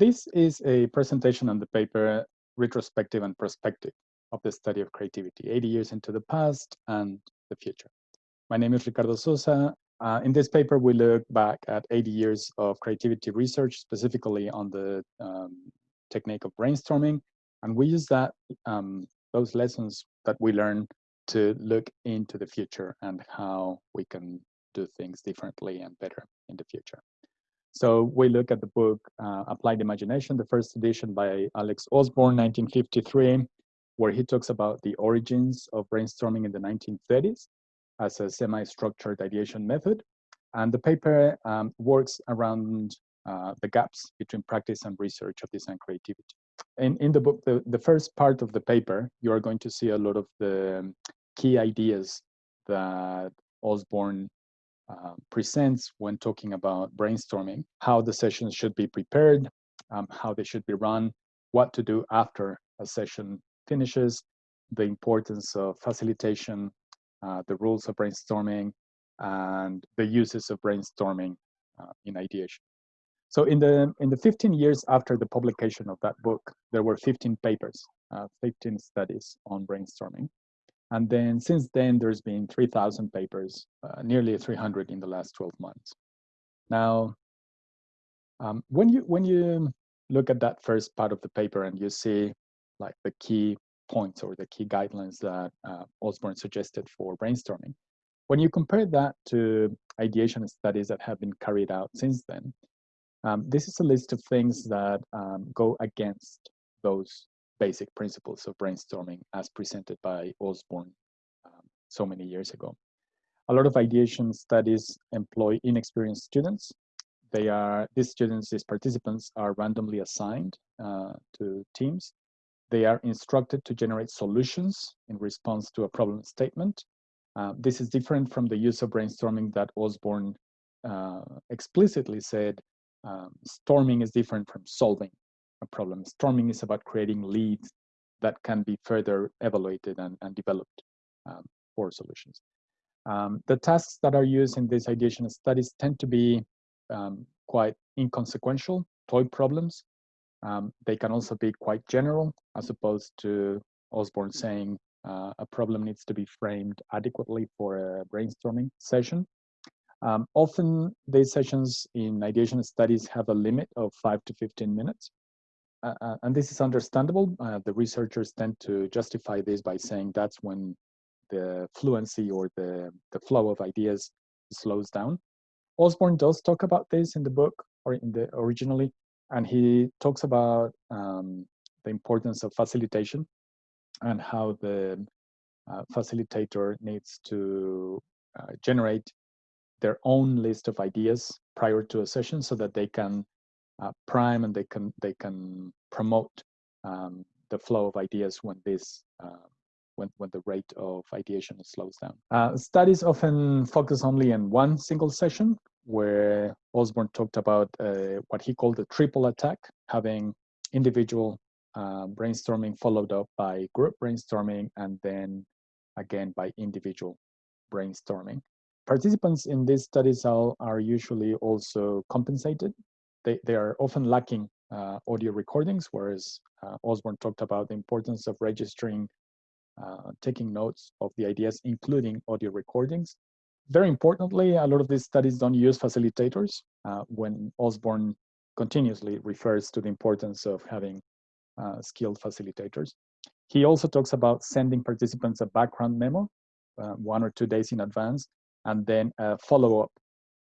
this is a presentation on the paper Retrospective and Prospective of the Study of Creativity, 80 years into the past and the future. My name is Ricardo Sosa. Uh, in this paper, we look back at 80 years of creativity research, specifically on the um, technique of brainstorming, and we use that um, those lessons that we learn to look into the future and how we can do things differently and better in the future. So we look at the book uh, Applied Imagination, the first edition by Alex Osborn, 1953, where he talks about the origins of brainstorming in the 1930s as a semi-structured ideation method. And the paper um, works around uh, the gaps between practice and research of design creativity. In, in the book, the, the first part of the paper, you are going to see a lot of the key ideas that Osborn uh, presents when talking about brainstorming, how the sessions should be prepared, um, how they should be run, what to do after a session finishes, the importance of facilitation, uh, the rules of brainstorming, and the uses of brainstorming uh, in ideation. So in the in the 15 years after the publication of that book, there were 15 papers, uh, 15 studies on brainstorming. And then since then, there's been 3,000 papers, uh, nearly 300 in the last 12 months. Now, um, when you when you look at that first part of the paper and you see like the key points or the key guidelines that uh, Osborn suggested for brainstorming, when you compare that to ideation studies that have been carried out since then, um, this is a list of things that um, go against those basic principles of brainstorming as presented by Osborn um, so many years ago. A lot of ideation studies employ inexperienced students. They are, these students, these participants are randomly assigned uh, to teams. They are instructed to generate solutions in response to a problem statement. Uh, this is different from the use of brainstorming that Osborn uh, explicitly said um, storming is different from solving problem. Storming is about creating leads that can be further evaluated and, and developed um, for solutions. Um, the tasks that are used in these ideation studies tend to be um, quite inconsequential, toy problems. Um, they can also be quite general, as opposed to Osborn saying uh, a problem needs to be framed adequately for a brainstorming session. Um, often these sessions in ideation studies have a limit of five to 15 minutes. Uh, uh, and this is understandable. Uh, the researchers tend to justify this by saying that's when the fluency or the, the flow of ideas slows down. Osborn does talk about this in the book or in the originally, and he talks about um, the importance of facilitation and how the uh, facilitator needs to uh, generate their own list of ideas prior to a session so that they can uh, prime and they can they can promote um, the flow of ideas when this uh, when when the rate of ideation slows down. Uh, studies often focus only on one single session, where Osborn talked about uh, what he called the triple attack, having individual uh, brainstorming followed up by group brainstorming and then again by individual brainstorming. Participants in these studies are, are usually also compensated they, they are often lacking uh, audio recordings, whereas uh, Osborn talked about the importance of registering, uh, taking notes of the ideas, including audio recordings. Very importantly, a lot of these studies don't use facilitators uh, when Osborn continuously refers to the importance of having uh, skilled facilitators. He also talks about sending participants a background memo uh, one or two days in advance, and then a follow-up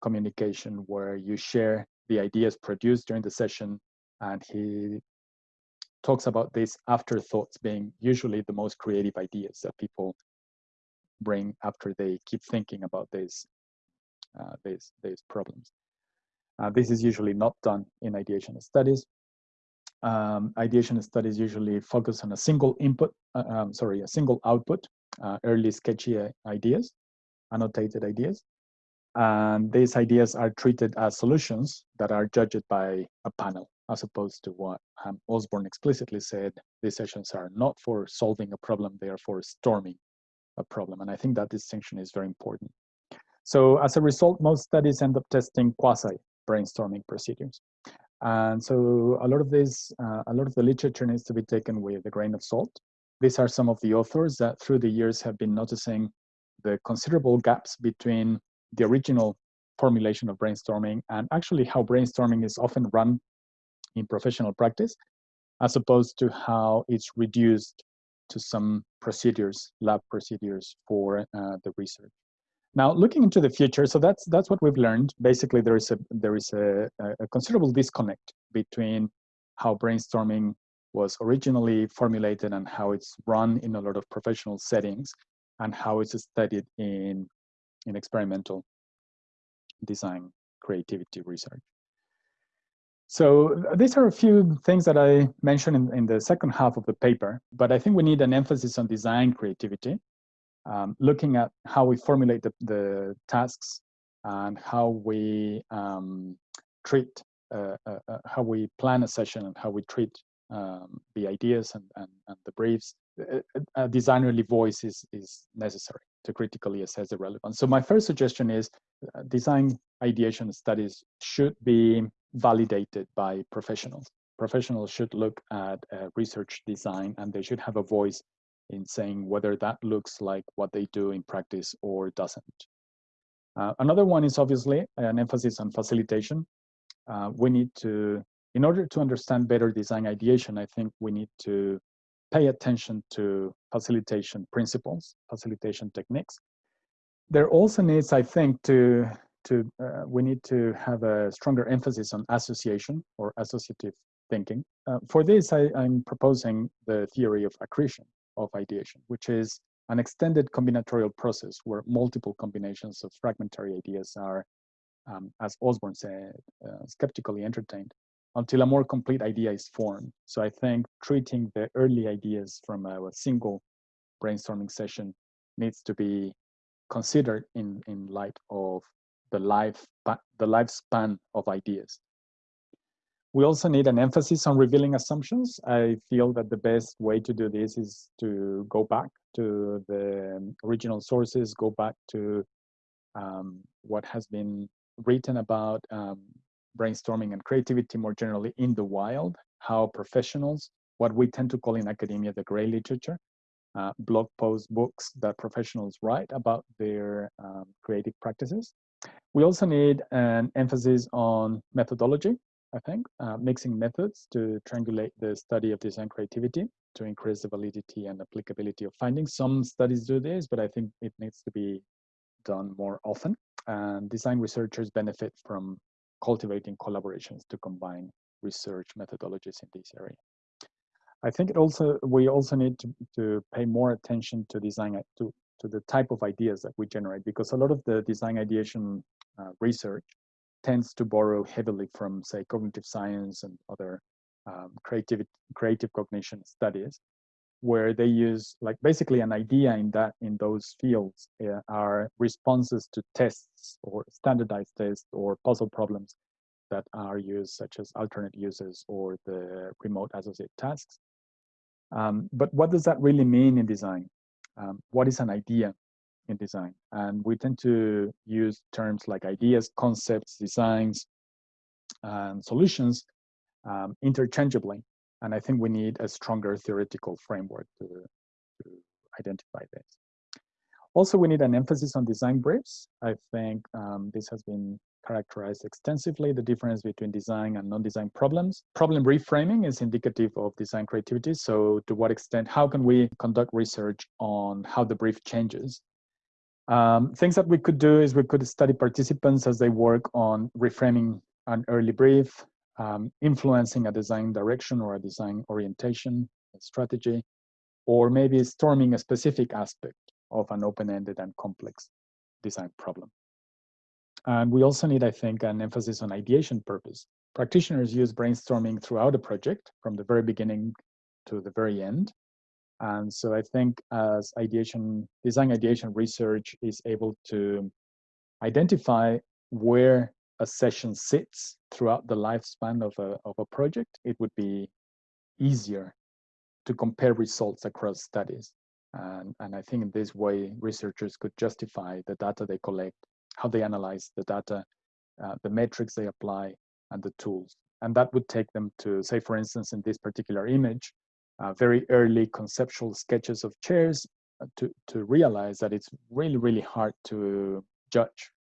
communication where you share the ideas produced during the session, and he talks about these afterthoughts being usually the most creative ideas that people bring after they keep thinking about these uh, these these problems. Uh, this is usually not done in ideation studies. Um, ideation studies usually focus on a single input, uh, um, sorry, a single output, uh, early sketchy ideas, annotated ideas, and these ideas are treated as solutions that are judged by a panel, as opposed to what um, Osborn explicitly said, these sessions are not for solving a problem, they are for storming a problem. And I think that distinction is very important. So as a result, most studies end up testing quasi brainstorming procedures. And so a lot of this, uh, a lot of the literature needs to be taken with a grain of salt. These are some of the authors that through the years have been noticing the considerable gaps between the original formulation of brainstorming and actually how brainstorming is often run in professional practice, as opposed to how it's reduced to some procedures, lab procedures for uh, the research. Now, looking into the future, so that's that's what we've learned. Basically, there is a there is a, a considerable disconnect between how brainstorming was originally formulated and how it's run in a lot of professional settings, and how it's studied in in experimental design creativity research. So these are a few things that I mentioned in, in the second half of the paper, but I think we need an emphasis on design creativity um, looking at how we formulate the, the tasks and how we um, treat, uh, uh, uh, how we plan a session and how we treat um, the ideas and, and, and, the briefs, a designerly voice is, is necessary to critically assess the relevance. So my first suggestion is uh, design ideation studies should be validated by professionals. Professionals should look at uh, research design and they should have a voice in saying whether that looks like what they do in practice or doesn't. Uh, another one is obviously an emphasis on facilitation. Uh, we need to, in order to understand better design ideation, I think we need to pay attention to facilitation principles, facilitation techniques. There also needs, I think, to, to uh, we need to have a stronger emphasis on association or associative thinking. Uh, for this, I, I'm proposing the theory of accretion of ideation, which is an extended combinatorial process where multiple combinations of fragmentary ideas are, um, as Osborn said, uh, skeptically entertained until a more complete idea is formed. So I think treating the early ideas from a, a single brainstorming session needs to be considered in, in light of the life the lifespan of ideas. We also need an emphasis on revealing assumptions. I feel that the best way to do this is to go back to the original sources, go back to um, what has been written about um, brainstorming and creativity more generally in the wild, how professionals, what we tend to call in academia the gray literature, uh, blog posts, books that professionals write about their um, creative practices. We also need an emphasis on methodology. I think, uh, mixing methods to triangulate the study of design creativity to increase the validity and applicability of findings. Some studies do this, but I think it needs to be done more often. And design researchers benefit from cultivating collaborations to combine research methodologies in this area. I think it also we also need to, to pay more attention to design to to the type of ideas that we generate because a lot of the design ideation uh, research tends to borrow heavily from, say, cognitive science and other um, creative, creative cognition studies, where they use like basically an idea in that in those fields uh, are responses to tests or standardized tests or puzzle problems that are used, such as alternate uses or the remote associate tasks. Um, but what does that really mean in design? Um, what is an idea? in design. And we tend to use terms like ideas, concepts, designs, and solutions um, interchangeably. And I think we need a stronger theoretical framework to, to identify this. Also, we need an emphasis on design briefs. I think um, this has been characterized extensively, the difference between design and non-design problems. Problem reframing is indicative of design creativity. So to what extent, how can we conduct research on how the brief changes um, things that we could do is we could study participants as they work on reframing an early brief, um, influencing a design direction or a design orientation strategy, or maybe storming a specific aspect of an open-ended and complex design problem. And we also need, I think, an emphasis on ideation purpose. Practitioners use brainstorming throughout a project, from the very beginning to the very end. And so I think as ideation, design ideation research is able to identify where a session sits throughout the lifespan of a, of a project, it would be easier to compare results across studies. And, and I think in this way, researchers could justify the data they collect, how they analyze the data, uh, the metrics they apply, and the tools And that would take them to, say, for instance, in this particular image, uh, very early conceptual sketches of chairs uh, to, to realize that it's really, really hard to judge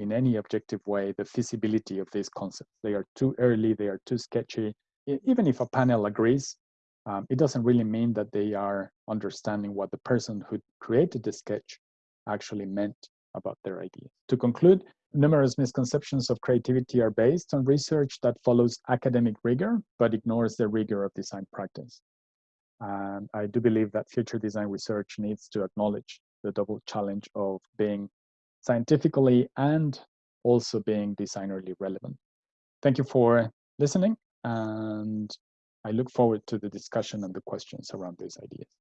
in any objective way the feasibility of these concepts. They are too early, they are too sketchy. Even if a panel agrees, um, it doesn't really mean that they are understanding what the person who created the sketch actually meant about their idea. To conclude, numerous misconceptions of creativity are based on research that follows academic rigor, but ignores the rigor of design practice. And I do believe that future design research needs to acknowledge the double challenge of being scientifically and also being designerly relevant. Thank you for listening, and I look forward to the discussion and the questions around these ideas.